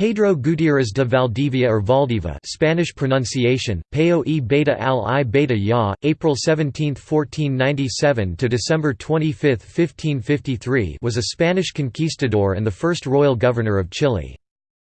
Pedro Gutiérrez de Valdivia or Valdiva Spanish pronunciation, Peo e beta al i beta ya, April 17, 1497 to December 25, 1553 was a Spanish conquistador and the first royal governor of Chile.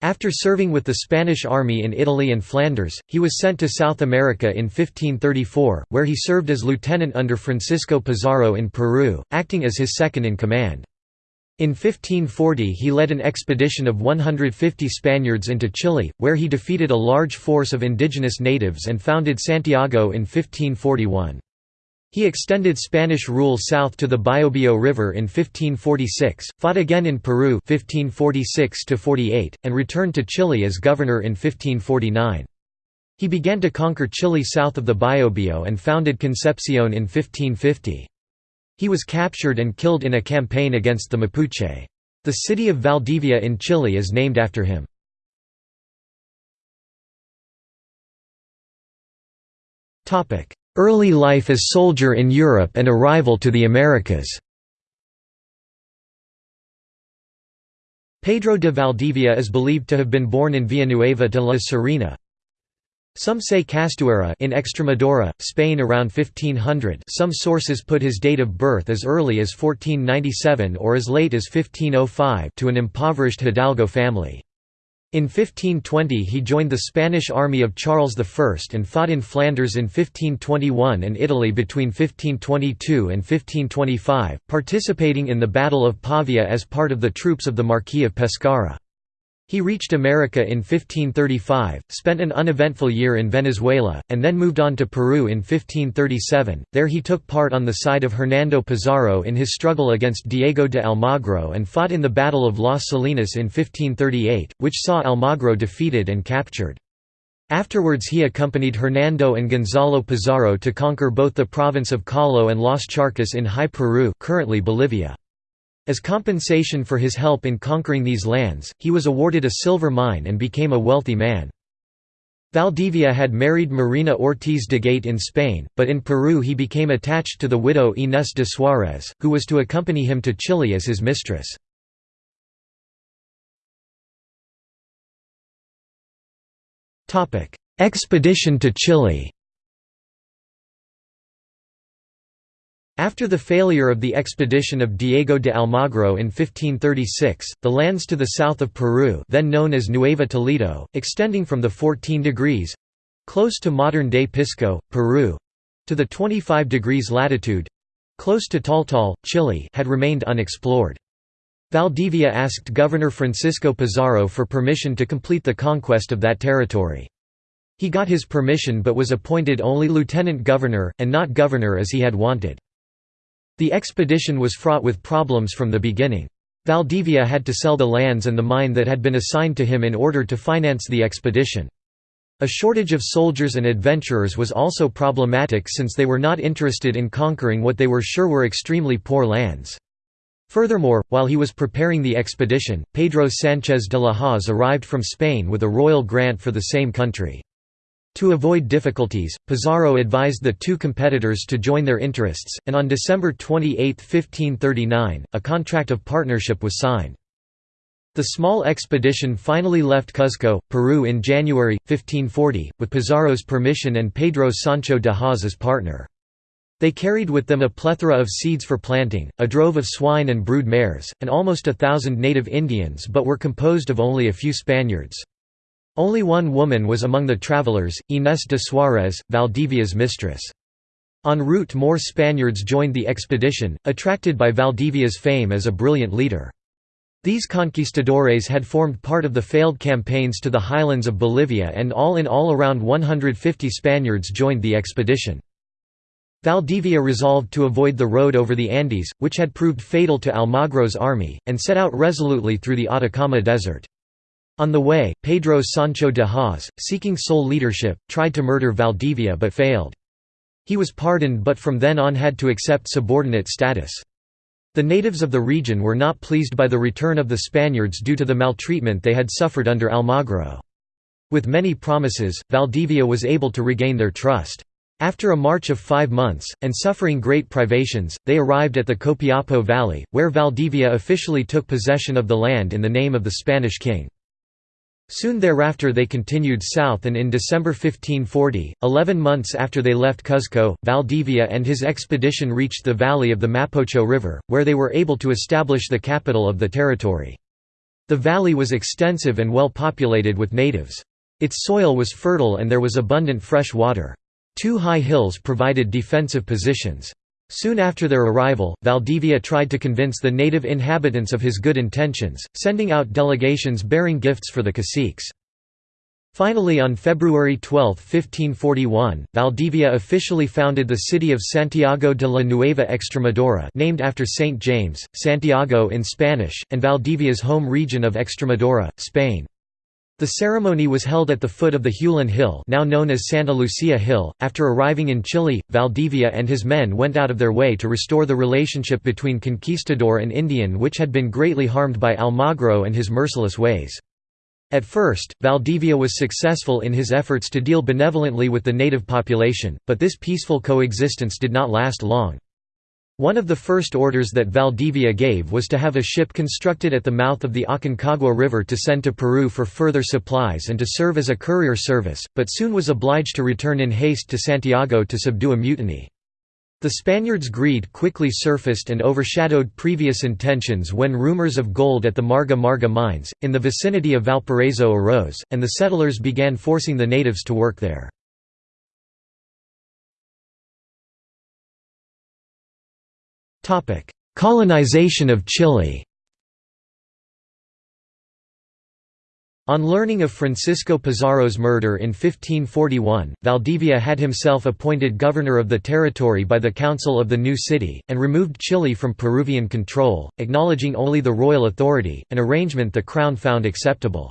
After serving with the Spanish army in Italy and Flanders, he was sent to South America in 1534, where he served as lieutenant under Francisco Pizarro in Peru, acting as his second in 1540 he led an expedition of 150 Spaniards into Chile, where he defeated a large force of indigenous natives and founded Santiago in 1541. He extended Spanish rule south to the Biobío River in 1546, fought again in Peru 1546 and returned to Chile as governor in 1549. He began to conquer Chile south of the Biobío and founded Concepcion in 1550. He was captured and killed in a campaign against the Mapuche. The city of Valdivia in Chile is named after him. Early life as soldier in Europe and arrival to the Americas Pedro de Valdivia is believed to have been born in Villanueva de la Serena, some say Castuera in Extremadura, Spain around 1500 some sources put his date of birth as early as 1497 or as late as 1505 to an impoverished Hidalgo family. In 1520 he joined the Spanish army of Charles I and fought in Flanders in 1521 and Italy between 1522 and 1525, participating in the Battle of Pavia as part of the troops of the Marquis of Pescara. He reached America in 1535, spent an uneventful year in Venezuela, and then moved on to Peru in 1537. There he took part on the side of Hernando Pizarro in his struggle against Diego de Almagro and fought in the Battle of Las Salinas in 1538, which saw Almagro defeated and captured. Afterwards he accompanied Hernando and Gonzalo Pizarro to conquer both the province of Collao and Las Charcas in High Peru currently Bolivia. As compensation for his help in conquering these lands, he was awarded a silver mine and became a wealthy man. Valdivia had married Marina Ortiz de Gaete in Spain, but in Peru he became attached to the widow Inés de Suárez, who was to accompany him to Chile as his mistress. Expedition to Chile After the failure of the expedition of Diego de Almagro in 1536, the lands to the south of Peru then known as Nueva Toledo, extending from the 14 degrees—close to modern-day Pisco, Peru—to the 25 degrees latitude—close to Taltal, Chile had remained unexplored. Valdivia asked Governor Francisco Pizarro for permission to complete the conquest of that territory. He got his permission but was appointed only lieutenant governor, and not governor as he had wanted. The expedition was fraught with problems from the beginning. Valdivia had to sell the lands and the mine that had been assigned to him in order to finance the expedition. A shortage of soldiers and adventurers was also problematic since they were not interested in conquering what they were sure were extremely poor lands. Furthermore, while he was preparing the expedition, Pedro Sánchez de la Hoz arrived from Spain with a royal grant for the same country. To avoid difficulties, Pizarro advised the two competitors to join their interests, and on December 28, 1539, a contract of partnership was signed. The small expedition finally left Cuzco, Peru in January, 1540, with Pizarro's permission and Pedro Sancho de Hoz as partner. They carried with them a plethora of seeds for planting, a drove of swine and brood mares, and almost a thousand native Indians but were composed of only a few Spaniards. Only one woman was among the travelers, Inés de Suárez, Valdivia's mistress. En route more Spaniards joined the expedition, attracted by Valdivia's fame as a brilliant leader. These conquistadores had formed part of the failed campaigns to the highlands of Bolivia and all in all around 150 Spaniards joined the expedition. Valdivia resolved to avoid the road over the Andes, which had proved fatal to Almagro's army, and set out resolutely through the Atacama Desert. On the way, Pedro Sancho de Hoz, seeking sole leadership, tried to murder Valdivia but failed. He was pardoned but from then on had to accept subordinate status. The natives of the region were not pleased by the return of the Spaniards due to the maltreatment they had suffered under Almagro. With many promises, Valdivia was able to regain their trust. After a march of five months, and suffering great privations, they arrived at the Copiapo Valley, where Valdivia officially took possession of the land in the name of the Spanish king. Soon thereafter they continued south and in December 1540, eleven months after they left Cuzco, Valdivia and his expedition reached the valley of the Mapocho River, where they were able to establish the capital of the territory. The valley was extensive and well populated with natives. Its soil was fertile and there was abundant fresh water. Two high hills provided defensive positions. Soon after their arrival, Valdivia tried to convince the native inhabitants of his good intentions, sending out delegations bearing gifts for the caciques. Finally on February 12, 1541, Valdivia officially founded the city of Santiago de la Nueva Extremadura named after Saint James, Santiago in Spanish, and Valdivia's home region of Extremadura, Spain. The ceremony was held at the foot of the Huelén Hill now known as Santa Lucia Hill. After arriving in Chile, Valdivia and his men went out of their way to restore the relationship between conquistador and Indian which had been greatly harmed by Almagro and his merciless ways. At first, Valdivia was successful in his efforts to deal benevolently with the native population, but this peaceful coexistence did not last long. One of the first orders that Valdivia gave was to have a ship constructed at the mouth of the Aconcagua River to send to Peru for further supplies and to serve as a courier service, but soon was obliged to return in haste to Santiago to subdue a mutiny. The Spaniards' greed quickly surfaced and overshadowed previous intentions when rumors of gold at the Marga Marga mines, in the vicinity of Valparaiso arose, and the settlers began forcing the natives to work there. Colonization of Chile On learning of Francisco Pizarro's murder in 1541, Valdivia had himself appointed governor of the territory by the Council of the new city, and removed Chile from Peruvian control, acknowledging only the royal authority, an arrangement the crown found acceptable.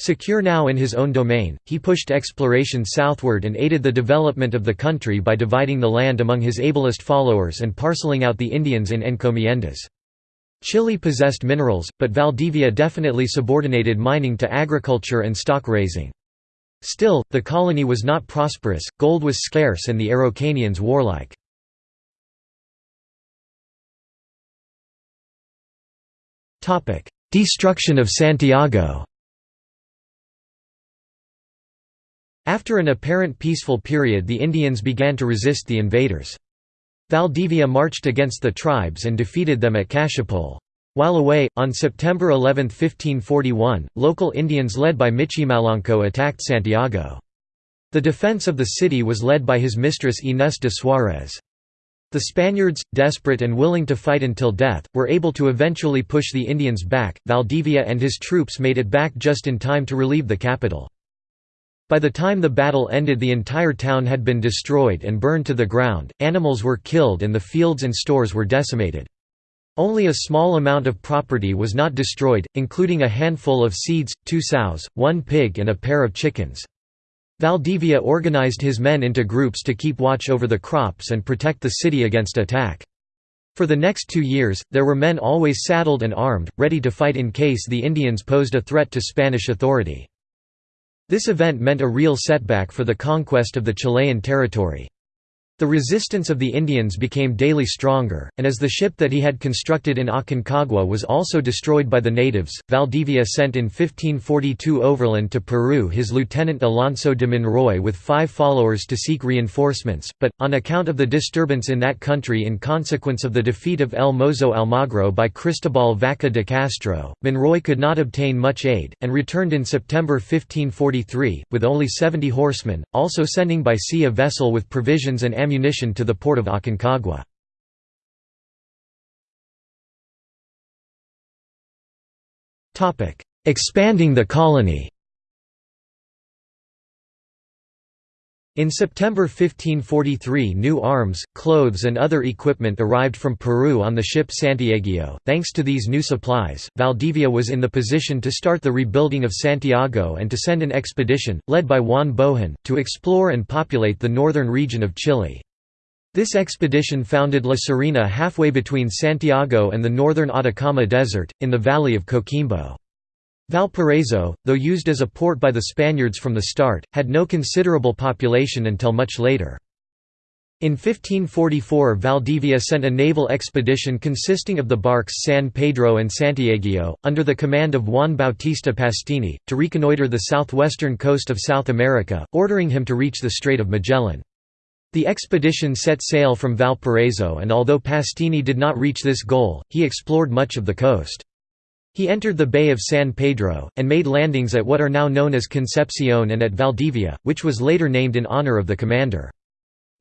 Secure now in his own domain, he pushed exploration southward and aided the development of the country by dividing the land among his ablest followers and parceling out the Indians in encomiendas. Chile possessed minerals, but Valdivia definitely subordinated mining to agriculture and stock raising. Still, the colony was not prosperous, gold was scarce and the Araucanians warlike. Destruction of Santiago After an apparent peaceful period the Indians began to resist the invaders. Valdivia marched against the tribes and defeated them at Cachapoal. While away, on September 11, 1541, local Indians led by Michimalonco attacked Santiago. The defense of the city was led by his mistress Inés de Suárez. The Spaniards, desperate and willing to fight until death, were able to eventually push the Indians back. Valdivia and his troops made it back just in time to relieve the capital. By the time the battle ended the entire town had been destroyed and burned to the ground, animals were killed and the fields and stores were decimated. Only a small amount of property was not destroyed, including a handful of seeds, two sows, one pig and a pair of chickens. Valdivia organized his men into groups to keep watch over the crops and protect the city against attack. For the next two years, there were men always saddled and armed, ready to fight in case the Indians posed a threat to Spanish authority. This event meant a real setback for the conquest of the Chilean territory. The resistance of the Indians became daily stronger, and as the ship that he had constructed in Aconcagua was also destroyed by the natives, Valdivia sent in 1542 overland to Peru his lieutenant Alonso de Monroy with five followers to seek reinforcements, but, on account of the disturbance in that country in consequence of the defeat of El Mozo Almagro by Cristobal Vaca de Castro, Monroy could not obtain much aid, and returned in September 1543, with only 70 horsemen, also sending by sea a vessel with provisions and ammunition ammunition to the port of Aconcagua. Expanding the colony In September 1543 new arms, clothes and other equipment arrived from Peru on the ship Santiago. Thanks to these new supplies, Valdivia was in the position to start the rebuilding of Santiago and to send an expedition, led by Juan Bohon, to explore and populate the northern region of Chile. This expedition founded La Serena halfway between Santiago and the northern Atacama Desert, in the valley of Coquimbo. Valparaiso, though used as a port by the Spaniards from the start, had no considerable population until much later. In 1544 Valdivia sent a naval expedition consisting of the barques San Pedro and Santiago, under the command of Juan Bautista Pastene, to reconnoitre the southwestern coast of South America, ordering him to reach the Strait of Magellan. The expedition set sail from Valparaiso and although Pastene did not reach this goal, he explored much of the coast. He entered the Bay of San Pedro, and made landings at what are now known as Concepcion and at Valdivia, which was later named in honor of the commander.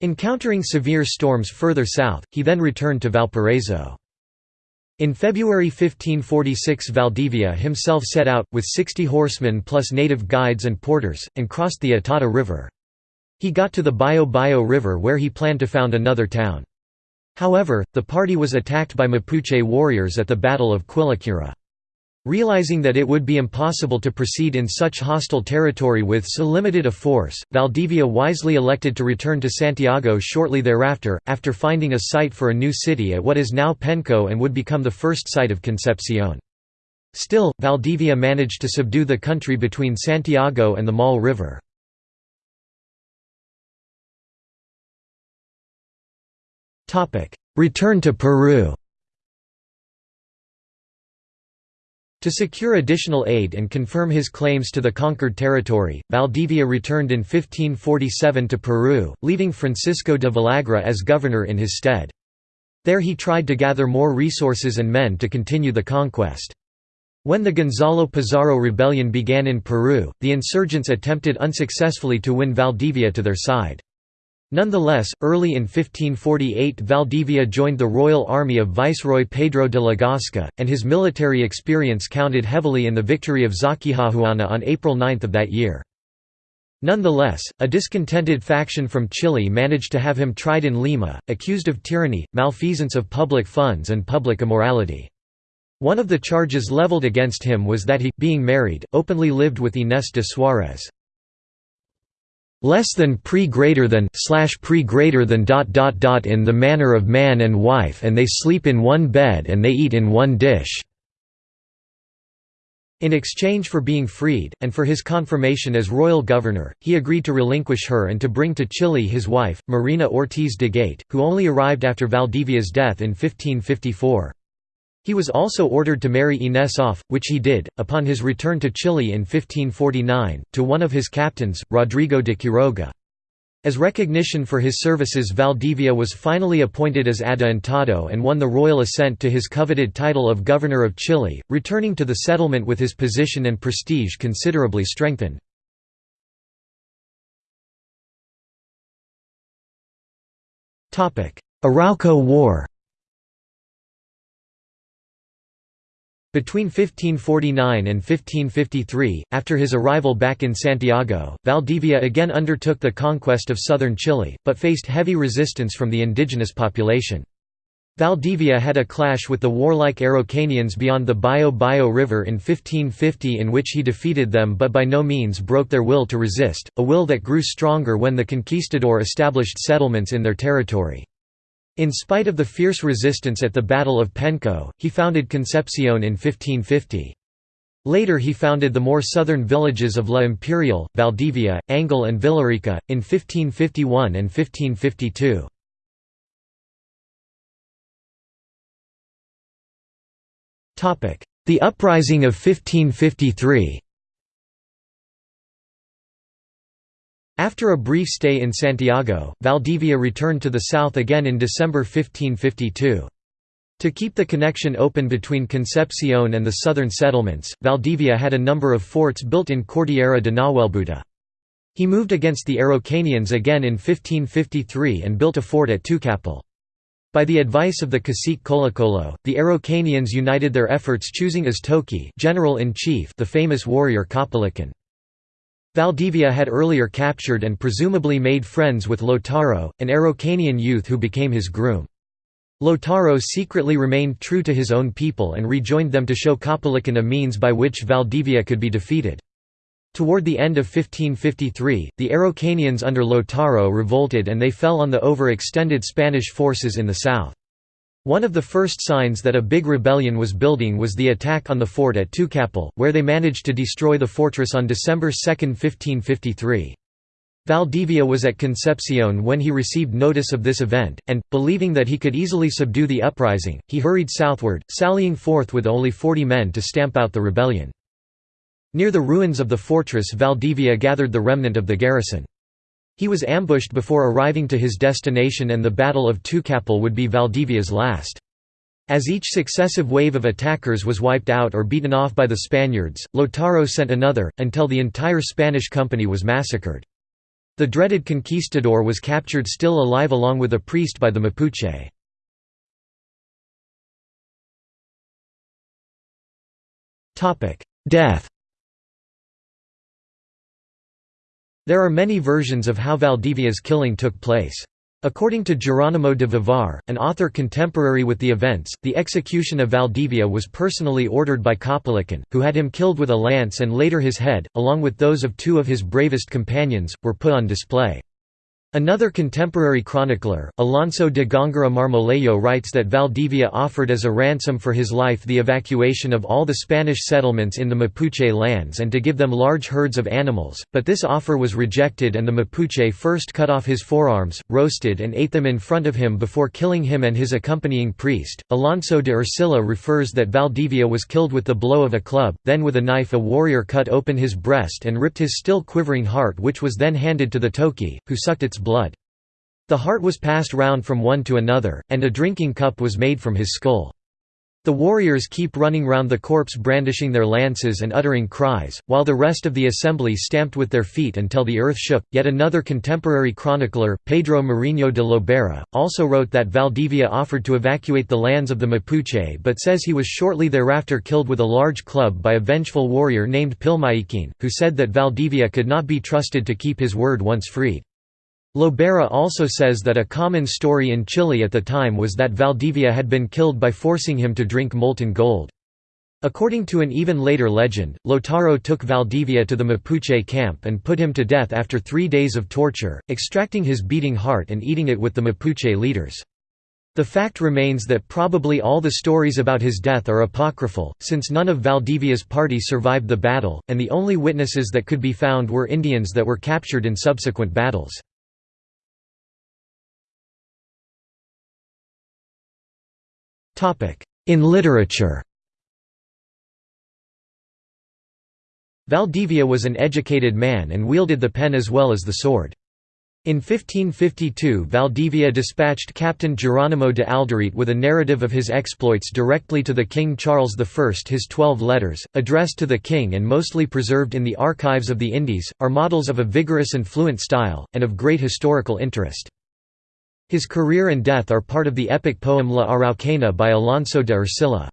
Encountering severe storms further south, he then returned to Valparaiso. In February 1546 Valdivia himself set out, with 60 horsemen plus native guides and porters, and crossed the Itata River. He got to the Bio River where he planned to found another town. However, the party was attacked by Mapuche warriors at the Battle of Quilicura. Realizing that it would be impossible to proceed in such hostile territory with so limited a force, Valdivia wisely elected to return to Santiago shortly thereafter, after finding a site for a new city at what is now Penco and would become the first site of Concepcion. Still, Valdivia managed to subdue the country between Santiago and the Maule River. Return to Peru To secure additional aid and confirm his claims to the conquered territory, Valdivia returned in 1547 to Peru, leaving Francisco de Villagra as governor in his stead. There he tried to gather more resources and men to continue the conquest. When the Gonzalo Pizarro rebellion began in Peru, the insurgents attempted unsuccessfully to win Valdivia to their side. Nonetheless, early in 1548 Valdivia joined the royal army of Viceroy Pedro de la Gasca, and his military experience counted heavily in the victory of Zaquijahuana on April 9 of that year. Nonetheless, a discontented faction from Chile managed to have him tried in Lima, accused of tyranny, malfeasance of public funds and public immorality. One of the charges leveled against him was that he, being married, openly lived with Inés de Suárez less than pre greater than slash pre greater than dot dot dot in the manner of man and wife and they sleep in one bed and they eat in one dish in exchange for being freed, and for his confirmation as royal governor, he agreed to relinquish her and to bring to Chile his wife, Marina Ortiz de Gaete, who only arrived after Valdivia's death in 1554. He was also ordered to marry Inés off, which he did, upon his return to Chile in 1549, to one of his captains, Rodrigo de Quiroga. As recognition for his services Valdivia was finally appointed as adelantado and won the royal assent to his coveted title of Governor of Chile, returning to the settlement with his position and prestige considerably strengthened. Arauco War Between 1549 and 1553, after his arrival back in Santiago, Valdivia again undertook the conquest of southern Chile, but faced heavy resistance from the indigenous population. Valdivia had a clash with the warlike Araucanians beyond the Bio Bio River in 1550 in which he defeated them but by no means broke their will to resist, a will that grew stronger when the conquistador established settlements in their territory. In spite of the fierce resistance at the Battle of Penco, he founded Concepcion in 1550. Later he founded the more southern villages of La Imperial, Valdivia, Angol and Villarrica, in 1551 and 1552. The Uprising of 1553 After a brief stay in Santiago, Valdivia returned to the south again in December 1552. To keep the connection open between Concepcion and the southern settlements, Valdivia had a number of forts built in Cordillera de Nahuelbuta. He moved against the Araucanians again in 1553 and built a fort at Tucapel. By the advice of the cacique Colocolo, the Araucanians united their efforts choosing as Toqui general-in-chief the famous warrior Caupolicán. Valdivia had earlier captured and presumably made friends with Lautaro, an Araucanian youth who became his groom. Lautaro secretly remained true to his own people and rejoined them to show Caupolicán a means by which Valdivia could be defeated. Toward the end of 1553, the Araucanians under Lautaro revolted and they fell on the overextended Spanish forces in the south. One of the first signs that a big rebellion was building was the attack on the fort at Tucapel, where they managed to destroy the fortress on December 2, 1553. Valdivia was at Concepcion when he received notice of this event, and, believing that he could easily subdue the uprising, he hurried southward, sallying forth with only forty men to stamp out the rebellion. Near the ruins of the fortress Valdivia gathered the remnant of the garrison. He was ambushed before arriving to his destination and the Battle of Tucapel would be Valdivia's last. As each successive wave of attackers was wiped out or beaten off by the Spaniards, Lautaro sent another, until the entire Spanish company was massacred. The dreaded conquistador was captured still alive along with a priest by the Mapuche. Death There are many versions of how Valdivia's killing took place. According to Geronimo de Vivar, an author contemporary with the events, the execution of Valdivia was personally ordered by Caupolicán, who had him killed with a lance and later his head, along with those of two of his bravest companions, were put on display. Another contemporary chronicler, Alonso de Góngora Marmolejo writes that Valdivia offered as a ransom for his life the evacuation of all the Spanish settlements in the Mapuche lands and to give them large herds of animals, but this offer was rejected and the Mapuche first cut off his forearms, roasted and ate them in front of him before killing him and his accompanying priest. Alonso de Ercilla refers that Valdivia was killed with the blow of a club, then with a knife a warrior cut open his breast and ripped his still quivering heart which was then handed to the Toqui, who sucked its blood. The heart was passed round from one to another, and a drinking cup was made from his skull. The warriors keep running round the corpse brandishing their lances and uttering cries, while the rest of the assembly stamped with their feet until the earth shook. Yet another contemporary chronicler, Pedro Mariño de Lobera, also wrote that Valdivia offered to evacuate the lands of the Mapuche but says he was shortly thereafter killed with a large club by a vengeful warrior named Pilmaiquin, who said that Valdivia could not be trusted to keep his word once freed. Lobera also says that a common story in Chile at the time was that Valdivia had been killed by forcing him to drink molten gold. According to an even later legend, Lautaro took Valdivia to the Mapuche camp and put him to death after three days of torture, extracting his beating heart and eating it with the Mapuche leaders. The fact remains that probably all the stories about his death are apocryphal, since none of Valdivia's party survived the battle, and the only witnesses that could be found were Indians that were captured in subsequent battles. In literature Valdivia was an educated man and wielded the pen as well as the sword. In 1552 Valdivia dispatched Captain Geronimo de Alderete with a narrative of his exploits directly to the King Charles I. His twelve letters, addressed to the king and mostly preserved in the archives of the Indies, are models of a vigorous and fluent style, and of great historical interest. His career and death are part of the epic poem La Araucana by Alonso de Ercilla.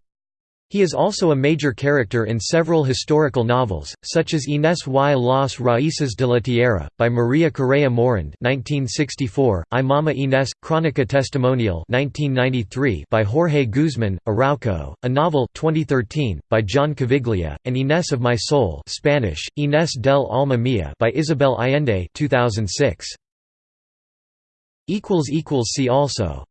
He is also a major character in several historical novels, such as Inés y las Raíces de la Tierra, by Maria Correa Morand 1964, Ay mamá Inés, Crónica Testimonial 1993 by Jorge Guzmán, Arauco, a novel 2013, by John Caviglia, and Inés of My Soul Spanish, Inés del Alma Mía by Isabel Allende 2006. See also